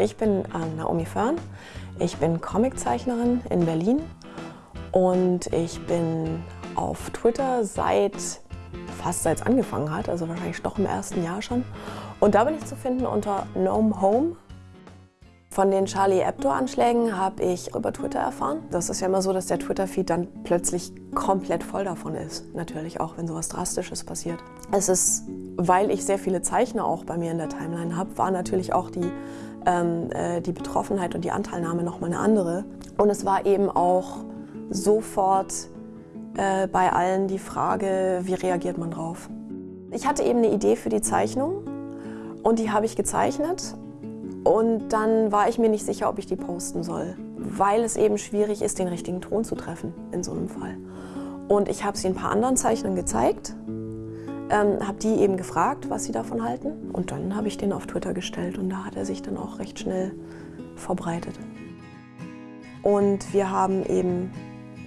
Ich bin äh, Naomi Fern. Ich bin Comiczeichnerin in Berlin und ich bin auf Twitter seit fast seit es angefangen hat, also wahrscheinlich doch im ersten Jahr schon. Und da bin ich zu finden unter Gnome Home. Von den Charlie Hebdo-Anschlägen habe ich über Twitter erfahren. Das ist ja immer so, dass der Twitter-Feed dann plötzlich komplett voll davon ist. Natürlich auch, wenn sowas Drastisches passiert. Es ist, weil ich sehr viele Zeichner auch bei mir in der Timeline habe, war natürlich auch die ähm, äh, die Betroffenheit und die Anteilnahme nochmal eine andere. Und es war eben auch sofort äh, bei allen die Frage, wie reagiert man drauf. Ich hatte eben eine Idee für die Zeichnung und die habe ich gezeichnet und dann war ich mir nicht sicher, ob ich die posten soll, weil es eben schwierig ist, den richtigen Ton zu treffen in so einem Fall. Und ich habe sie ein paar anderen Zeichnern gezeigt ähm, habe die eben gefragt, was sie davon halten. Und dann habe ich den auf Twitter gestellt und da hat er sich dann auch recht schnell verbreitet. Und wir haben eben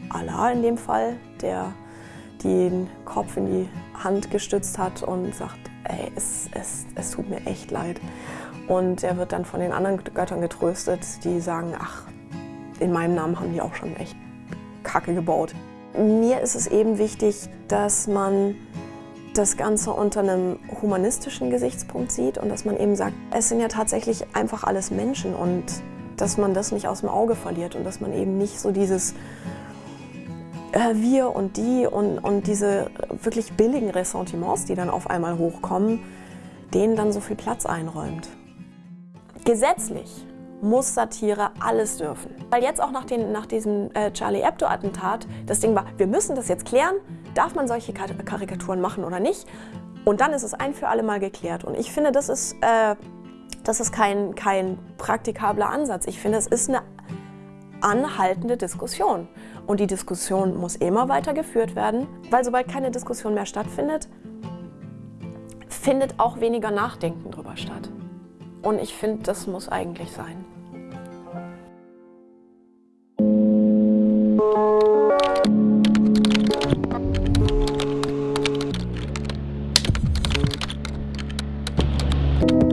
Allah in dem Fall, der den Kopf in die Hand gestützt hat und sagt, ey, es, es, es tut mir echt leid. Und er wird dann von den anderen Göttern getröstet, die sagen, ach, in meinem Namen haben die auch schon echt Kacke gebaut. Mir ist es eben wichtig, dass man das Ganze unter einem humanistischen Gesichtspunkt sieht und dass man eben sagt, es sind ja tatsächlich einfach alles Menschen und dass man das nicht aus dem Auge verliert und dass man eben nicht so dieses äh, wir und die und, und diese wirklich billigen Ressentiments, die dann auf einmal hochkommen, denen dann so viel Platz einräumt. Gesetzlich muss Satire alles dürfen. Weil jetzt auch nach, den, nach diesem äh, Charlie Hebdo-Attentat das Ding war, wir müssen das jetzt klären, darf man solche Karikaturen machen oder nicht? Und dann ist es ein für alle Mal geklärt. Und ich finde, das ist, äh, das ist kein, kein praktikabler Ansatz. Ich finde, es ist eine anhaltende Diskussion. Und die Diskussion muss immer weiter geführt werden, weil sobald keine Diskussion mehr stattfindet, findet auch weniger Nachdenken darüber statt. Und ich finde, das muss eigentlich sein. Musik